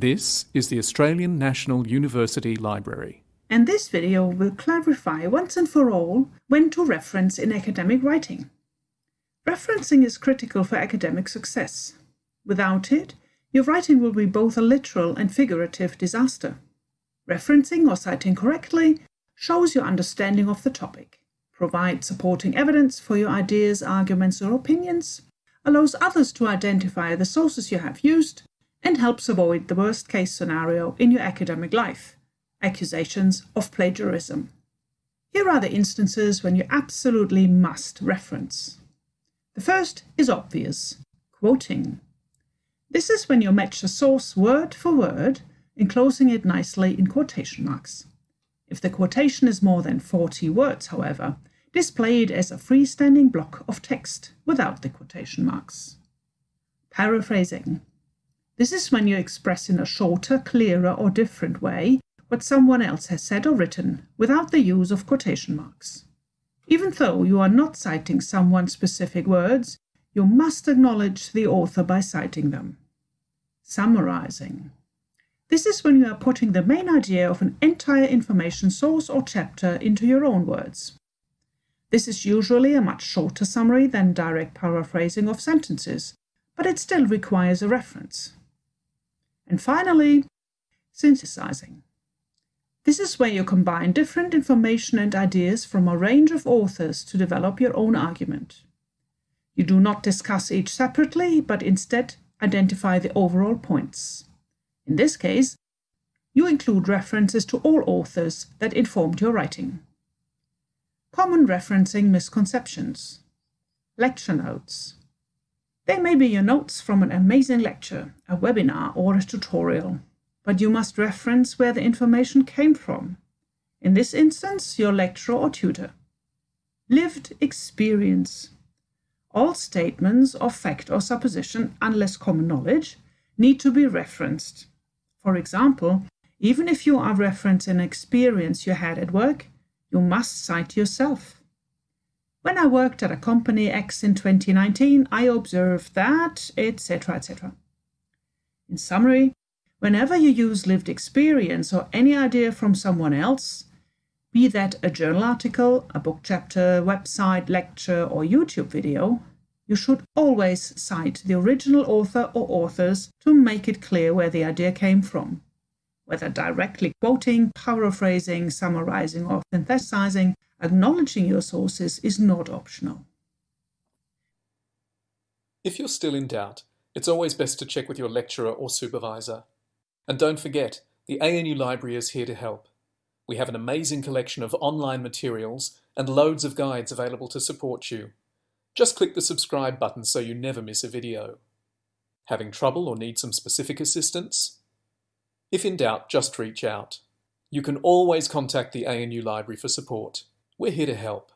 This is the Australian National University Library. And this video will clarify once and for all when to reference in academic writing. Referencing is critical for academic success. Without it, your writing will be both a literal and figurative disaster. Referencing or citing correctly shows your understanding of the topic, provides supporting evidence for your ideas, arguments, or opinions, allows others to identify the sources you have used, and helps avoid the worst case scenario in your academic life accusations of plagiarism. Here are the instances when you absolutely must reference. The first is obvious quoting. This is when you match a source word for word, enclosing it nicely in quotation marks. If the quotation is more than 40 words, however, display it as a freestanding block of text without the quotation marks. Paraphrasing. This is when you express in a shorter, clearer, or different way what someone else has said or written without the use of quotation marks. Even though you are not citing someone's specific words, you must acknowledge the author by citing them. Summarizing. This is when you are putting the main idea of an entire information source or chapter into your own words. This is usually a much shorter summary than direct paraphrasing of sentences, but it still requires a reference. And finally, synthesizing. This is where you combine different information and ideas from a range of authors to develop your own argument. You do not discuss each separately, but instead identify the overall points. In this case, you include references to all authors that informed your writing. Common referencing misconceptions. Lecture notes. They may be your notes from an amazing lecture, a webinar, or a tutorial, but you must reference where the information came from. In this instance, your lecturer or tutor. Lived experience. All statements of fact or supposition, unless common knowledge, need to be referenced. For example, even if you are referencing an experience you had at work, you must cite yourself. When I worked at a company X in 2019, I observed that, etc., etc. In summary, whenever you use lived experience or any idea from someone else, be that a journal article, a book chapter, website, lecture, or YouTube video, you should always cite the original author or authors to make it clear where the idea came from. Whether directly quoting, paraphrasing, summarizing, or synthesizing, Acknowledging your sources is not optional. If you're still in doubt, it's always best to check with your lecturer or supervisor. And don't forget, the ANU Library is here to help. We have an amazing collection of online materials and loads of guides available to support you. Just click the subscribe button so you never miss a video. Having trouble or need some specific assistance? If in doubt, just reach out. You can always contact the ANU Library for support. We're here to help.